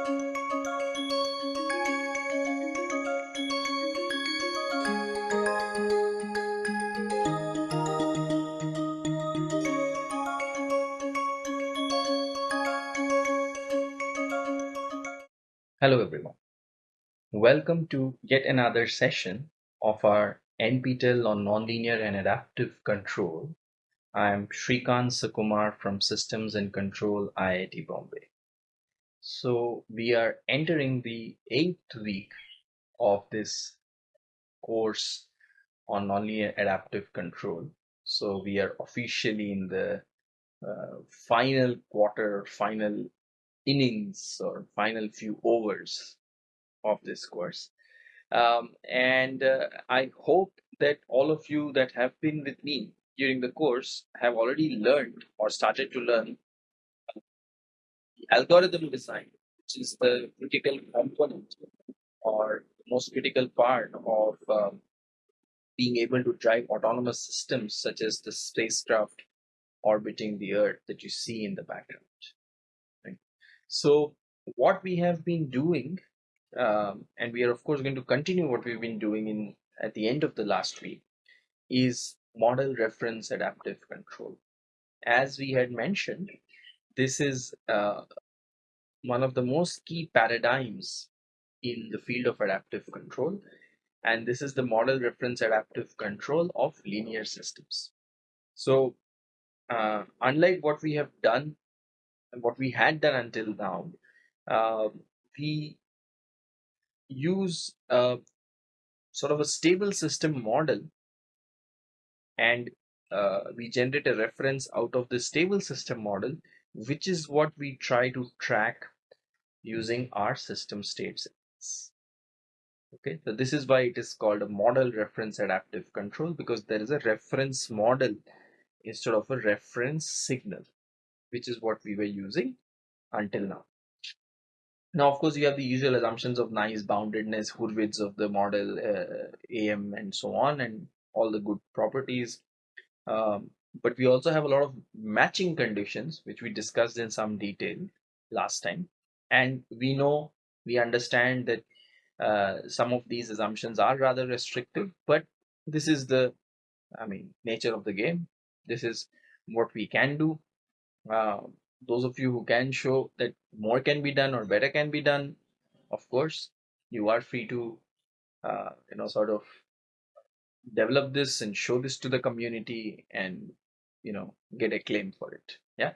Hello everyone. Welcome to yet another session of our NPTEL on Nonlinear and Adaptive Control. I'm Srikant Sukumar from Systems and Control IIT Bombay. So we are entering the eighth week of this course on nonlinear adaptive control. So we are officially in the uh, final quarter, final innings or final few overs of this course. Um, and uh, I hope that all of you that have been with me during the course have already learned or started to learn algorithm design, which is the critical component or most critical part of um, being able to drive autonomous systems such as the spacecraft orbiting the Earth that you see in the background. Right? So what we have been doing, um, and we are of course going to continue what we've been doing in at the end of the last week, is model reference adaptive control. As we had mentioned, this is uh, one of the most key paradigms in the field of adaptive control. And this is the model reference adaptive control of linear systems. So uh, unlike what we have done, and what we had done until now, uh, we use a, sort of a stable system model and uh, we generate a reference out of the stable system model, which is what we try to track using our system states. Okay, so this is why it is called a model reference adaptive control because there is a reference model instead of a reference signal, which is what we were using until now. Now, of course, you have the usual assumptions of nice boundedness, Hurwitz of the model, uh, AM, and so on, and all the good properties. Um, but we also have a lot of matching conditions, which we discussed in some detail last time. And we know, we understand that uh, some of these assumptions are rather restrictive, but this is the, I mean, nature of the game. This is what we can do. Uh, those of you who can show that more can be done or better can be done, of course, you are free to, uh, you know, sort of develop this and show this to the community and, you know, get a claim for it. Yeah.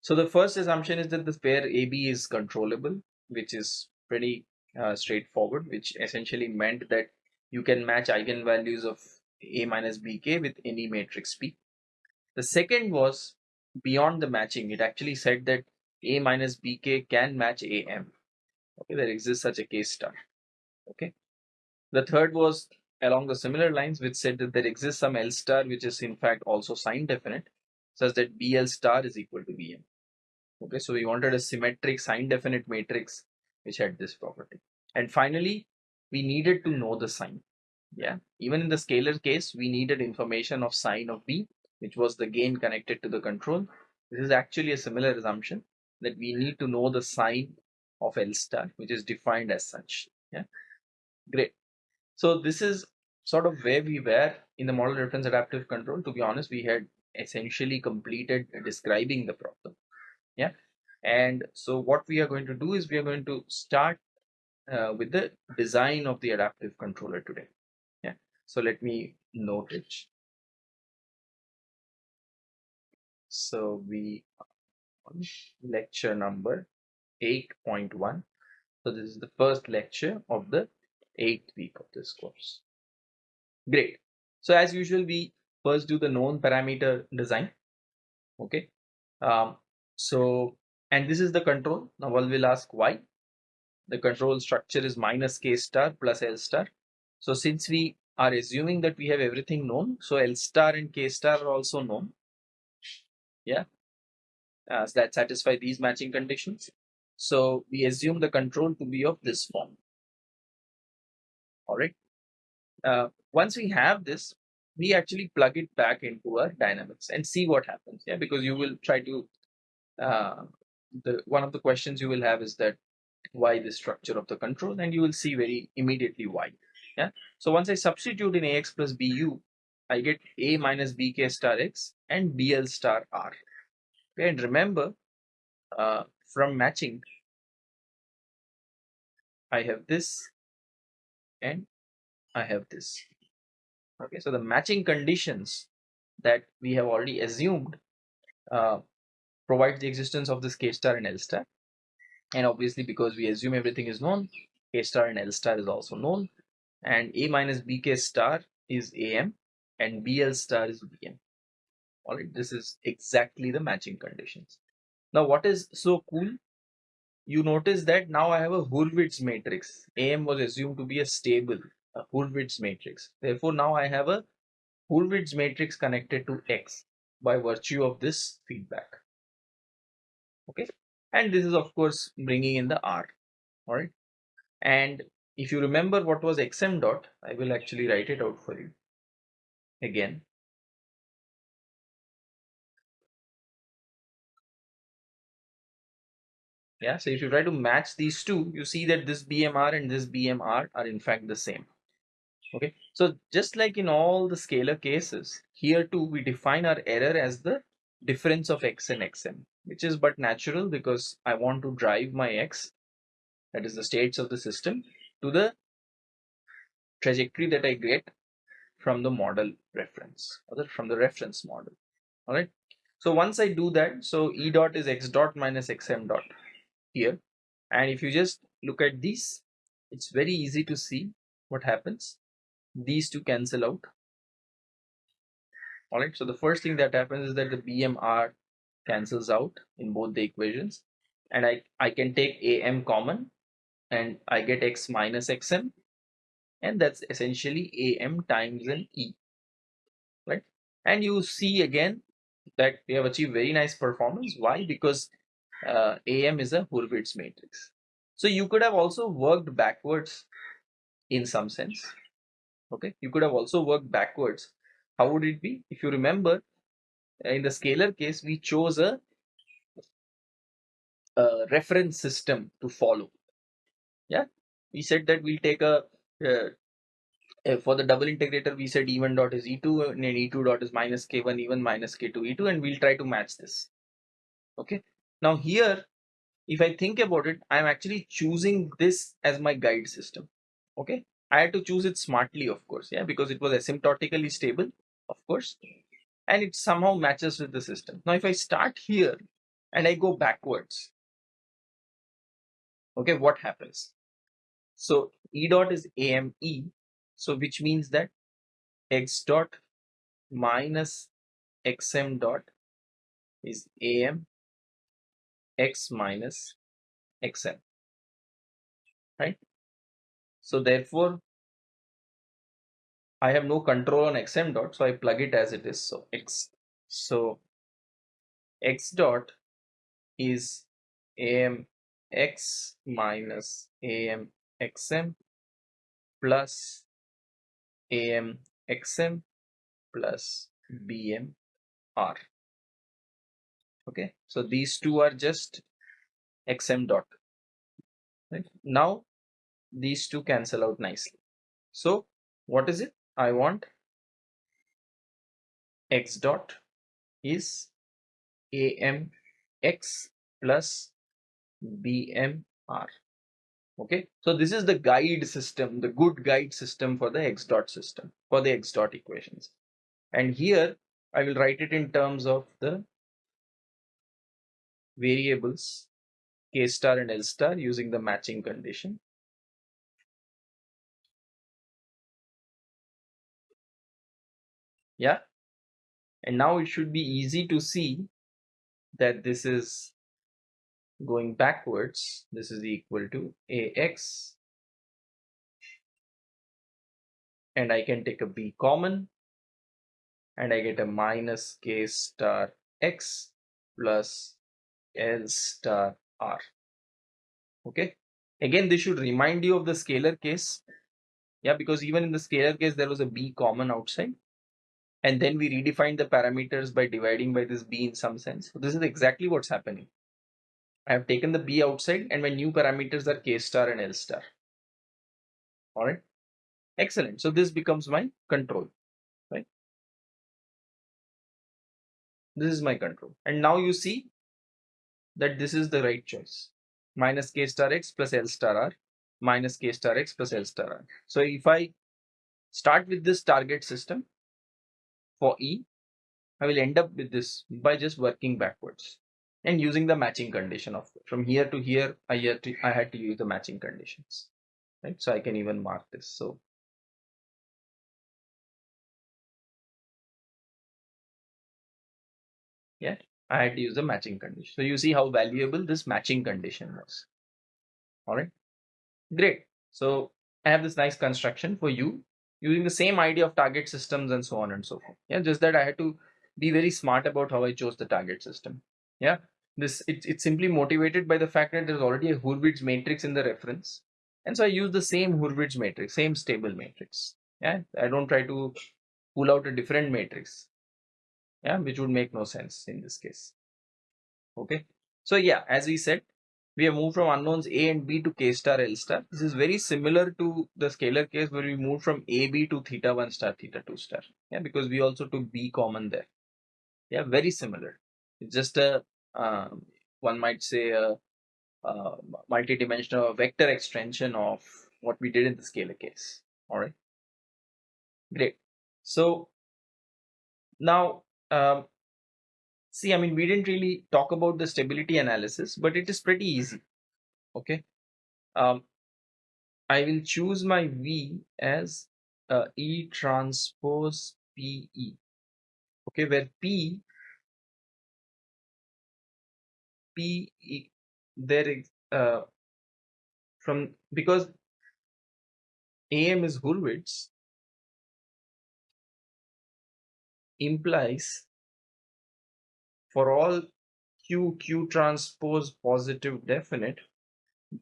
So the first assumption is that the pair AB is controllable, which is pretty uh, straightforward, which essentially meant that you can match eigenvalues of A minus BK with any matrix P. The second was beyond the matching. It actually said that A minus BK can match AM. Okay, there exists such a case study Okay. The third was along the similar lines, which said that there exists some L star, which is in fact also sign definite, such that BL star is equal to BM. Okay, so we wanted a symmetric sign definite matrix which had this property. And finally, we needed to know the sign. Yeah, even in the scalar case, we needed information of sign of B, which was the gain connected to the control. This is actually a similar assumption that we need to know the sign of L star, which is defined as such. Yeah, great. So this is sort of where we were in the model reference adaptive control. To be honest, we had essentially completed describing the problem. Yeah. And so what we are going to do is we are going to start uh, with the design of the adaptive controller today. Yeah. So let me note it. So we on lecture number 8.1. So this is the first lecture of the eighth week of this course. Great. So as usual, we first do the known parameter design. Okay. Um, so, and this is the control. Now one will ask why. The control structure is minus k star plus L star. So since we are assuming that we have everything known, so L star and k star are also known. Yeah. Uh, so that satisfy these matching conditions. So we assume the control to be of this form. All right. Uh, once we have this, we actually plug it back into our dynamics and see what happens. Yeah, because you will try to uh, the one of the questions you will have is that why the structure of the control and you will see very immediately why. Yeah. So once I substitute in ax plus bu, I get a minus bk star x and bl star r. Okay, and remember uh, from matching, I have this and I have this. Okay, so the matching conditions that we have already assumed uh, provide the existence of this k star and l star. And obviously, because we assume everything is known, k star and l star is also known. And a minus bk star is am and bl star is bm. All right, this is exactly the matching conditions. Now, what is so cool? You notice that now I have a Hurwitz matrix. AM was assumed to be a stable Hurwitz matrix. Therefore, now I have a Hurwitz matrix connected to X by virtue of this feedback. Okay, and this is of course bringing in the R. All right, and if you remember what was xm dot, I will actually write it out for you again. Yeah, so if you try to match these two, you see that this BMR and this BMR are in fact the same. Okay, so just like in all the scalar cases, here too we define our error as the difference of x and xm, which is but natural because I want to drive my x, that is the states of the system, to the trajectory that I get from the model reference, or from the reference model. All right. So once I do that, so E dot is x dot minus xm dot here. And if you just look at these, it's very easy to see what happens these two cancel out. All right so the first thing that happens is that the bmr cancels out in both the equations. And i i can take am common and i get x minus xm and that's essentially am times an e. Right? And you see again that we have achieved very nice performance. Why? Because uh, am is a hurwitz matrix. So you could have also worked backwards in some sense okay? You could have also worked backwards. How would it be? If you remember in the scalar case we chose a, a reference system to follow. Yeah? We said that we'll take a uh, for the double integrator we said e1 dot is e2 and e2 dot is minus k1 e1 minus k2 e2 and we'll try to match this. Okay? Now here if i think about it i'm actually choosing this as my guide system. Okay I had to choose it smartly, of course, yeah, because it was asymptotically stable, of course, and it somehow matches with the system. Now, if I start here and I go backwards, okay, what happens? So E dot is AME, so which means that X dot minus XM dot is AM X minus XM, right? So therefore, I have no control on xm dot, so I plug it as it is. So x, so x dot is am x minus am xm plus am xm plus bm r. Okay, so these two are just xm dot. Right now, these two cancel out nicely. So what is it? I want x dot is amx plus bmr. Okay, so this is the guide system, the good guide system for the x dot system, for the x dot equations. And here I will write it in terms of the variables k star and l star using the matching condition. Yeah? And now it should be easy to see that this is going backwards. This is equal to ax and I can take a b common. And I get a minus k star x plus l star r. Okay? Again this should remind you of the scalar case. Yeah because even in the scalar case there was a b common outside and then we redefine the parameters by dividing by this b in some sense. So this is exactly what's happening. I have taken the B outside and my new parameters are K star and L star. All right. Excellent. So this becomes my control, right? This is my control. And now you see that this is the right choice. Minus K star X plus L star R minus K star X plus L star R. So if I start with this target system for E, I will end up with this by just working backwards and using the matching condition of from here to here I had to I had to use the matching conditions right? So I can even mark this. So yeah I had to use the matching condition. So you see how valuable this matching condition was. All right? Great. So I have this nice construction for you using the same idea of target systems and so on and so forth. Yeah just that I had to be very smart about how I chose the target system. Yeah this it, it's simply motivated by the fact that there's already a Hurwitz matrix in the reference. And so I use the same Hurwitz matrix same stable matrix. Yeah I don't try to pull out a different matrix. Yeah which would make no sense in this case. Okay so yeah as we said we have moved from unknowns a and b to k star l star. This is very similar to the scalar case where we moved from a b to theta 1 star theta 2 star. Yeah because we also took b common there. Yeah very similar. It's just a um, one might say a, a multi-dimensional vector extension of what we did in the scalar case. All right? Great. So now um, see i mean we didn't really talk about the stability analysis but it is pretty easy. Okay? Um, i will choose my v as uh, e transpose pe okay? Where p p there is uh, from because am is Hurwitz implies for all q q transpose positive definite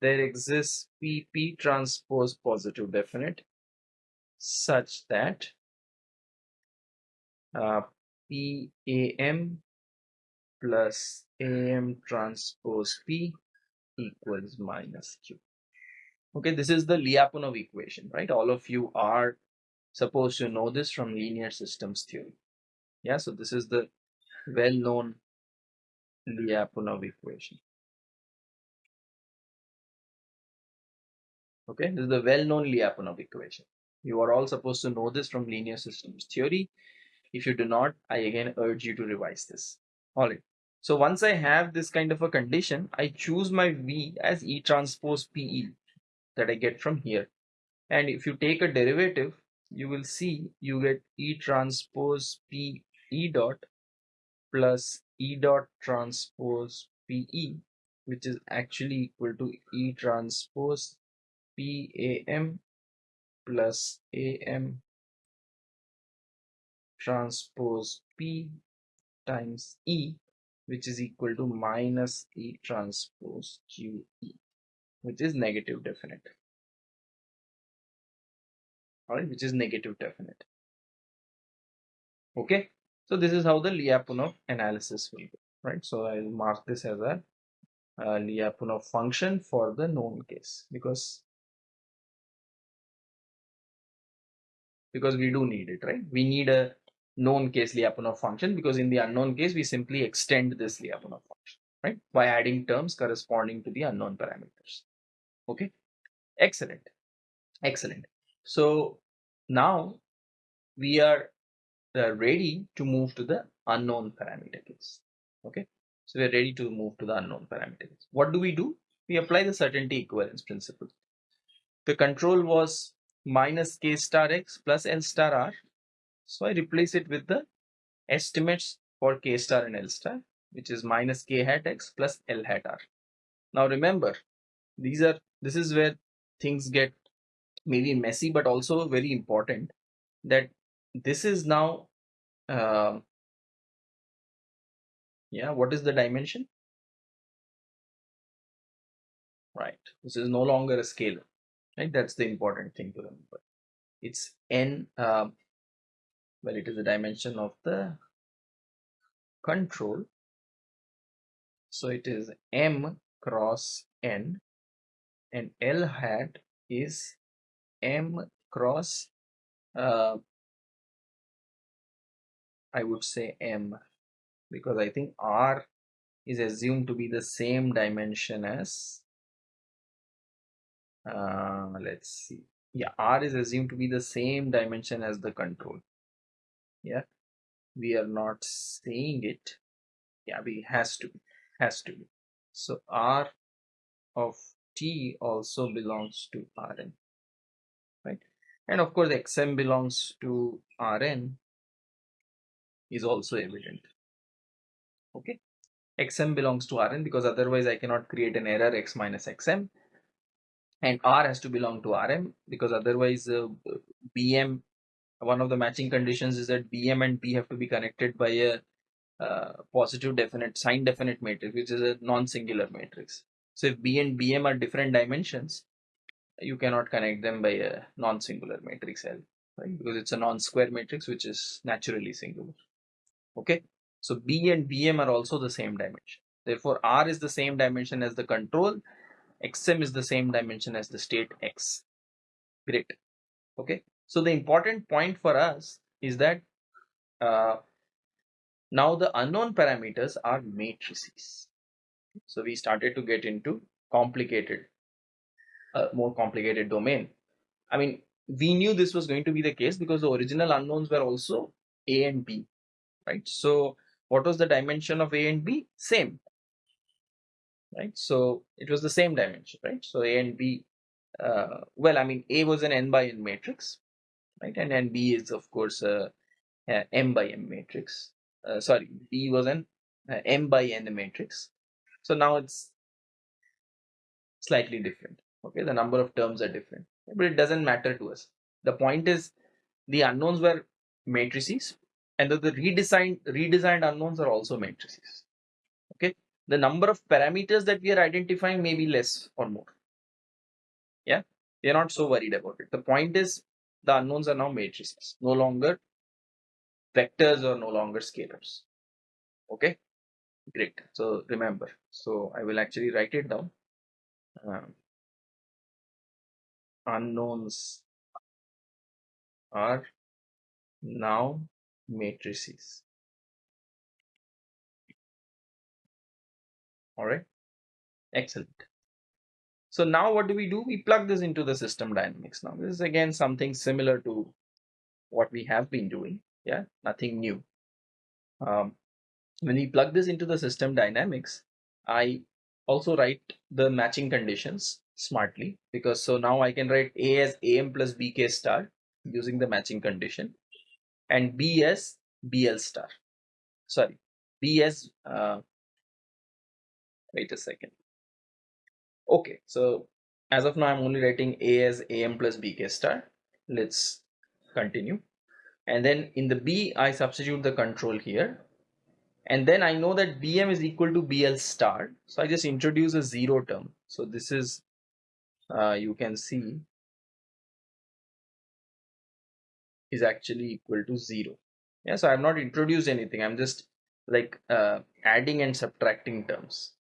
there exists p p transpose positive definite such that uh, p a m plus am transpose p equals minus q. Okay this is the lyapunov equation right? All of you are supposed to know this from linear systems theory. Yeah so this is the well-known lyapunov equation. Okay this is the well-known lyapunov equation. You are all supposed to know this from linear systems theory. If you do not i again urge you to revise this. All right. So once I have this kind of a condition, I choose my V as E transpose PE that I get from here. And if you take a derivative, you will see you get E transpose P E dot plus E dot transpose PE, which is actually equal to E transpose PAM plus AM transpose P times E which is equal to minus E transpose QE, which is negative definite. Alright, which is negative definite. Okay, so this is how the Lyapunov analysis will go, right? So I'll mark this as a, a Lyapunov function for the known case because because we do need it, right? We need a known case Lyapunov function because in the unknown case we simply extend this Lyapunov function right? By adding terms corresponding to the unknown parameters. Okay? Excellent. Excellent. So now we are uh, ready to move to the unknown parameter case. Okay? So we're ready to move to the unknown parameter case. What do we do? We apply the certainty equivalence principle. The control was minus k star x plus l star r. So I replace it with the estimates for K star and L star, which is minus K hat X plus L hat R. Now remember, these are, this is where things get maybe messy, but also very important that this is now, uh, yeah, what is the dimension? Right, this is no longer a scalar, right? That's the important thing to remember. It's n, uh, well it is a dimension of the control so it is m cross n and L hat is M cross uh, I would say M because I think R is assumed to be the same dimension as uh, let's see. Yeah R is assumed to be the same dimension as the control. Yeah we are not saying it. Yeah we has to be has to be. So R of T also belongs to Rn right? And of course xm belongs to Rn is also evident. Okay? Xm belongs to Rn because otherwise I cannot create an error x minus xm. And R has to belong to Rm because otherwise uh, Bm one of the matching conditions is that Bm and b have to be connected by a uh, positive definite sign definite matrix which is a non-singular matrix. So if B and Bm are different dimensions you cannot connect them by a non-singular matrix L right? Because it's a non-square matrix which is naturally singular okay? So B and Bm are also the same dimension. Therefore R is the same dimension as the control. Xm is the same dimension as the state x. Great. Okay? So the important point for us is that uh, now the unknown parameters are matrices. So we started to get into complicated uh, more complicated domain. I mean we knew this was going to be the case because the original unknowns were also a and b right? So what was the dimension of a and b? Same right? So it was the same dimension right? So a and b uh, well i mean a was an n by n matrix right? And then b is of course a, a m by m matrix uh, sorry b was an uh, m by n matrix. So now it's slightly different okay? The number of terms are different but it doesn't matter to us. The point is the unknowns were matrices and the, the redesigned redesigned unknowns are also matrices okay the number of parameters that we are identifying may be less or more. Yeah, we are not so worried about it. The point is the unknowns are now matrices, no longer vectors or no longer scalars. Okay, great. So remember, so I will actually write it down. Um, unknowns are now matrices. all right. Excellent. So now what do we do? We plug this into the system dynamics. Now this is again something similar to what we have been doing. Yeah nothing new. Um, when we plug this into the system dynamics i also write the matching conditions smartly because so now i can write a as am plus bk star using the matching condition and b as bl star. Sorry b as uh, wait a second. Okay so as of now i'm only writing a as am plus bk star. Let's continue. And then in the b i substitute the control here. And then i know that bm is equal to bl star. So i just introduce a zero term. So this is uh, you can see is actually equal to zero. Yeah so i have not introduced anything. I'm just like uh, adding and subtracting terms.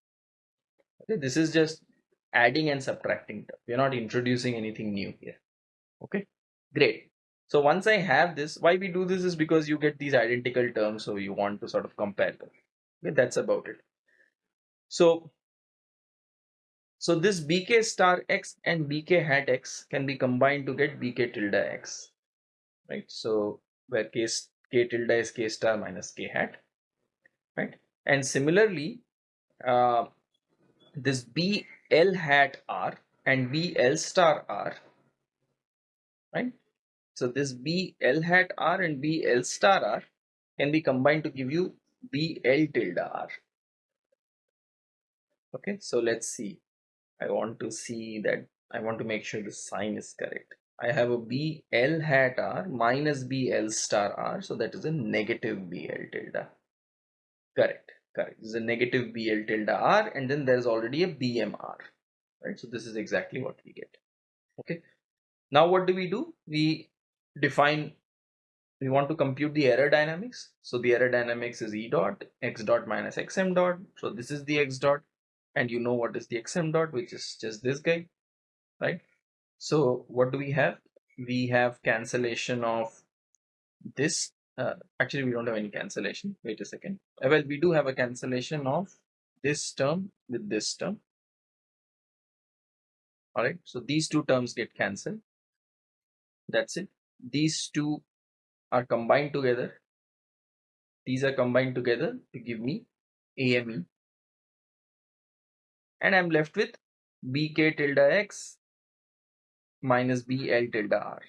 Okay this is just adding and subtracting we're not introducing anything new here. Okay great. So once i have this why we do this is because you get these identical terms so you want to sort of compare them. Okay that's about it. So so this bk star x and bk hat x can be combined to get bk tilde x right so where k, k tilde is k star minus k hat right and similarly uh, this B L hat R and B L star R, right? So this B L hat R and B L star R can be combined to give you B L tilde R. Okay, so let's see. I want to see that I want to make sure the sign is correct. I have a B L hat R minus B L star R, so that is a negative B L tilde. Correct correct. This is a negative bl tilde r and then there's already a bmr right? So this is exactly what we get okay? Now what do we do? We define we want to compute the error dynamics. So the error dynamics is e dot x dot minus xm dot. So this is the x dot and you know what is the xm dot which is just this guy right so what do we have? We have cancellation of this uh, actually we don't have any cancellation. Wait a second. Uh, well we do have a cancellation of this term with this term. All right so these two terms get cancelled. That's it. These two are combined together. These are combined together to give me AME and I'm left with BK tilde X minus BL tilde R.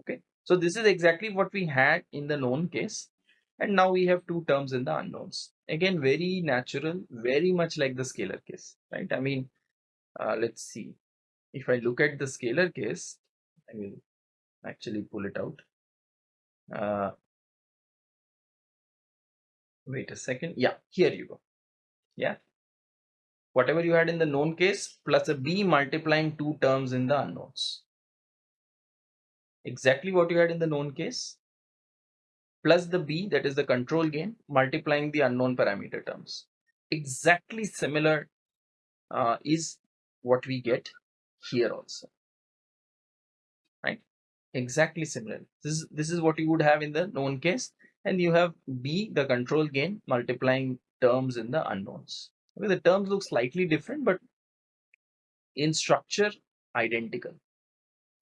Okay. So this is exactly what we had in the known case. And now we have two terms in the unknowns. Again very natural very much like the scalar case right? I mean uh, let's see. If I look at the scalar case I will actually pull it out. Uh, wait a second. Yeah here you go. Yeah whatever you had in the known case plus a b multiplying two terms in the unknowns. Exactly what you had in the known case plus the b that is the control gain multiplying the unknown parameter terms. Exactly similar uh, is what we get here also. Right? Exactly similar. This is this is what you would have in the known case and you have b the control gain multiplying terms in the unknowns okay the terms look slightly different but in structure identical.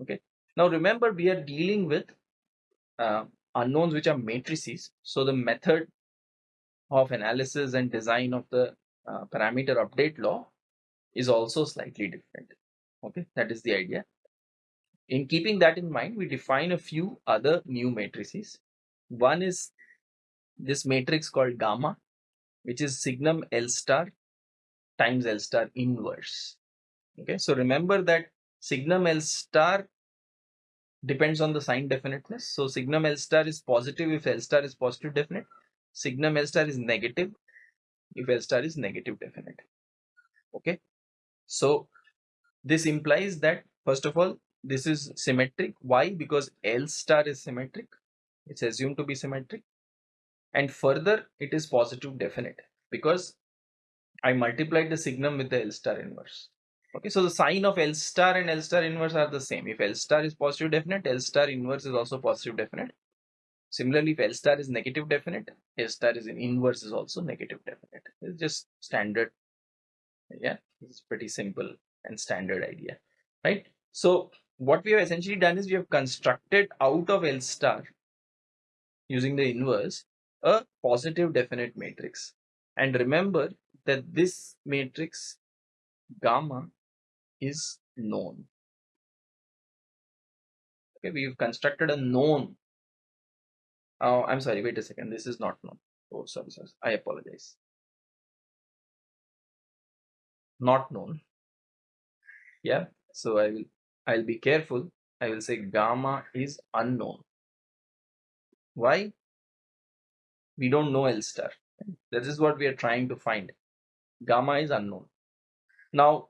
Okay? Now remember we are dealing with uh, unknowns which are matrices. So the method of analysis and design of the uh, parameter update law is also slightly different. Okay? That is the idea. In keeping that in mind we define a few other new matrices. One is this matrix called gamma which is signum L star times L star inverse. Okay so remember that signum L star depends on the sign definiteness. So signum L star is positive if L star is positive definite. Signum L star is negative if L star is negative definite. Okay so this implies that first of all this is symmetric. Why? Because L star is symmetric. It's assumed to be symmetric. And further it is positive definite. Because I multiplied the signum with the L star inverse. Okay so the sign of L star and L star inverse are the same. If L star is positive definite L star inverse is also positive definite. Similarly if L star is negative definite. L star is in inverse is also negative definite. It's just standard. Yeah it's pretty simple and standard idea right? So what we have essentially done is we have constructed out of L star using the inverse a positive definite matrix. And remember that this matrix gamma is known. Okay we've constructed a known. Oh i'm sorry wait a second this is not known. Oh sorry sorry i apologize. Not known. Yeah so i will i'll be careful. I will say gamma is unknown. Why? We don't know L star. This is what we are trying to find. Gamma is unknown. Now,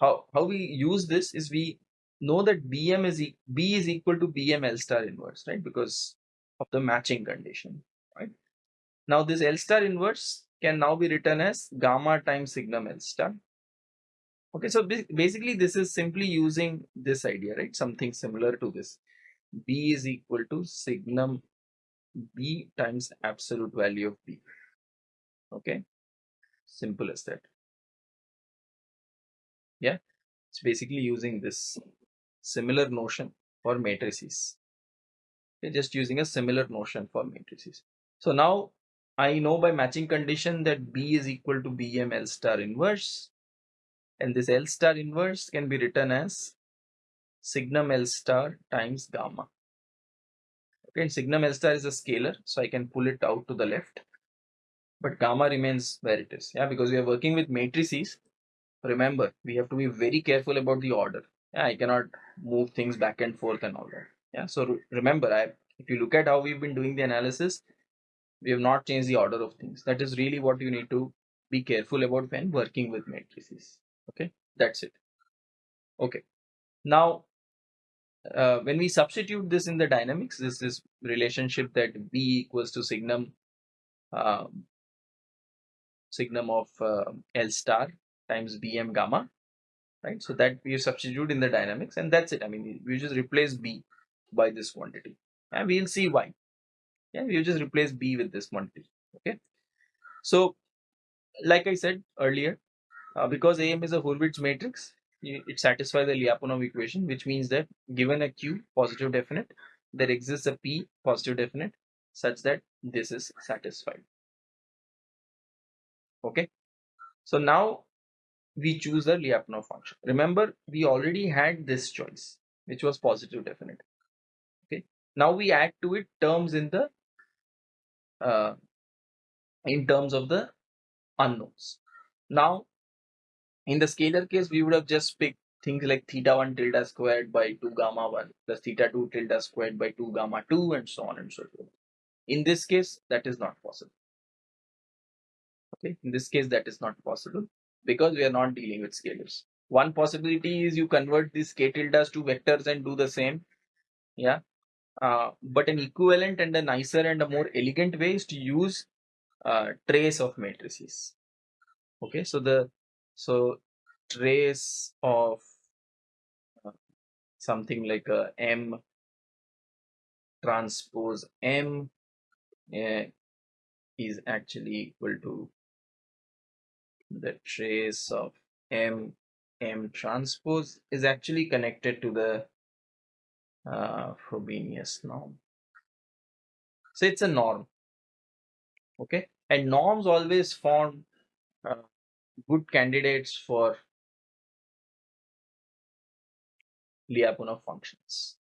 how, how we use this is we know that BM is e B is equal to BM L star inverse, right? Because of the matching condition, right? Now this L star inverse can now be written as gamma times signum L star. Okay, so basically this is simply using this idea, right? Something similar to this. B is equal to signum b times absolute value of b okay simple as that. Yeah. It's basically using this similar notion for matrices. Okay just using a similar notion for matrices. So now i know by matching condition that b is equal to bm l star inverse and this l star inverse can be written as signum l star times gamma. Okay and signum L star is a scalar so I can pull it out to the left but gamma remains where it is. Yeah because we are working with matrices. Remember we have to be very careful about the order. Yeah I cannot move things back and forth and all that. Yeah so remember I if you look at how we've been doing the analysis we have not changed the order of things. That is really what you need to be careful about when working with matrices. Okay? That's it. Okay. Now uh, when we substitute this in the dynamics, this is relationship that B equals to signum uh, signum of uh, L star times Bm gamma, right? So that we substitute in the dynamics and that's it. I mean, we just replace B by this quantity and we'll see why. Yeah, we just replace B with this quantity, okay? So, like I said earlier, uh, because AM is a Hurwitz matrix, it satisfies the Lyapunov equation, which means that given a Q positive definite, there exists a P positive definite such that this is satisfied. Okay. So now we choose the Lyapunov function. Remember, we already had this choice, which was positive definite. Okay. Now we add to it terms in the uh, in terms of the unknowns. Now, in the scalar case, we would have just picked things like theta 1 tilde squared by 2 gamma 1 plus theta 2 tilde squared by 2 gamma 2 and so on and so forth. In this case, that is not possible. Okay, in this case, that is not possible because we are not dealing with scalars. One possibility is you convert these k tildes to vectors and do the same. Yeah. Uh, but an equivalent and a nicer and a more elegant way is to use uh, trace of matrices. Okay, so the so trace of uh, something like a M transpose M uh, is actually equal to the trace of M M transpose is actually connected to the uh, Frobenius norm. So it's a norm. Okay, and norms always form uh, good candidates for Lyapunov functions.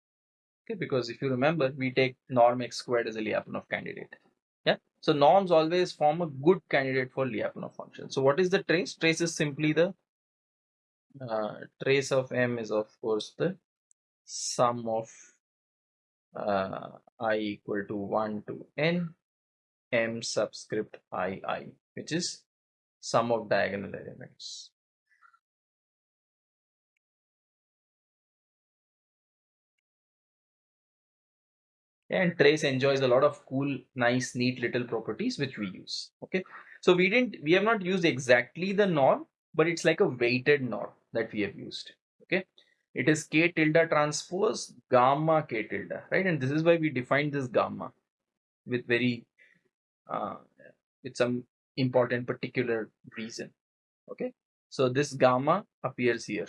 Okay, because if you remember, we take norm x squared as a Lyapunov candidate. So norms always form a good candidate for Lyapunov function. So what is the trace? Trace is simply the uh, trace of m is of course the sum of uh, i equal to 1 to n m subscript i i which is sum of diagonal elements. And trace enjoys a lot of cool nice neat little properties which we use okay? So we didn't we have not used exactly the norm but it's like a weighted norm that we have used okay? It is k tilde transpose gamma k tilde right? And this is why we defined this gamma with very uh, with some important particular reason okay? So this gamma appears here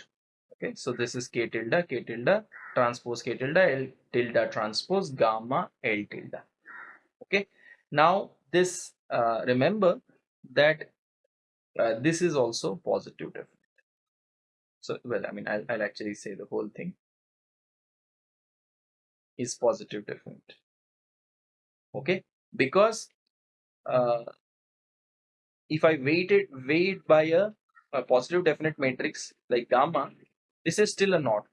okay? So this is k tilde k tilde transpose k tilde l tilde transpose gamma l tilde. Okay. Now this uh, remember that uh, this is also positive definite. So well i mean I'll, I'll actually say the whole thing. Is positive definite. Okay. Because uh, if I weight it weight by a, a positive definite matrix like gamma this is still a knot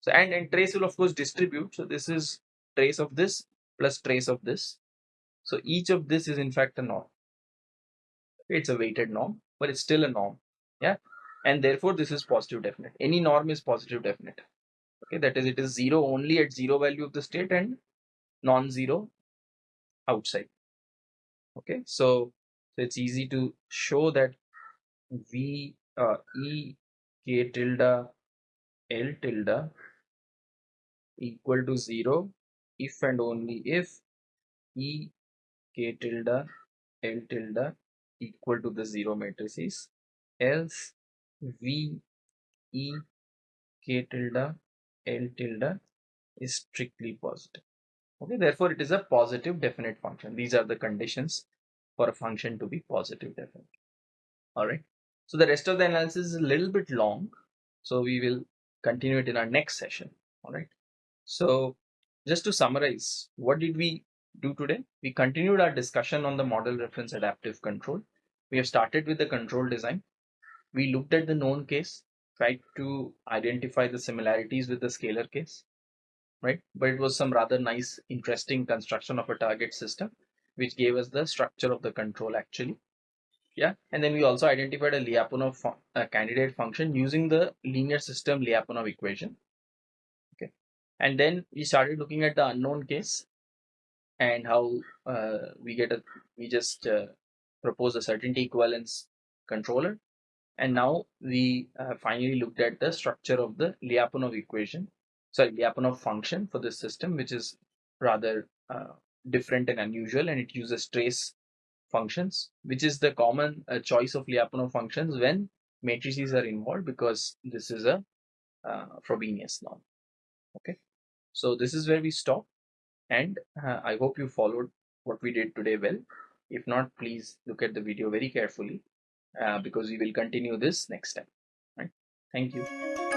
so and, trace will of course distribute. So this is trace of this plus trace of this. So each of this is in fact a norm. It's a weighted norm, but it's still a norm. Yeah. And therefore this is positive definite. Any norm is positive definite. Okay, that is it is zero only at zero value of the state and non-zero outside. Okay, so, so it's easy to show that V uh, E K tilde L tilde equal to 0 if and only if E k tilde L tilde equal to the 0 matrices else V E k tilde L tilde is strictly positive. Okay, therefore it is a positive definite function. These are the conditions for a function to be positive definite. Alright, so the rest of the analysis is a little bit long, so we will continue it in our next session. Alright. So just to summarize, what did we do today? We continued our discussion on the model reference adaptive control. We have started with the control design. We looked at the known case, tried to identify the similarities with the scalar case, right? But it was some rather nice, interesting construction of a target system, which gave us the structure of the control actually. Yeah, and then we also identified a Lyapunov candidate function using the linear system Lyapunov equation and then we started looking at the unknown case and how uh, we get a we just uh, propose a certainty equivalence controller. And now we uh, finally looked at the structure of the Lyapunov equation, sorry, Lyapunov function for this system, which is rather uh, different and unusual, and it uses trace functions, which is the common uh, choice of Lyapunov functions when matrices are involved because this is a uh, Frobenius norm. Okay, so this is where we stop, and uh, I hope you followed what we did today well. If not, please look at the video very carefully uh, because we will continue this next time. Right? Thank you.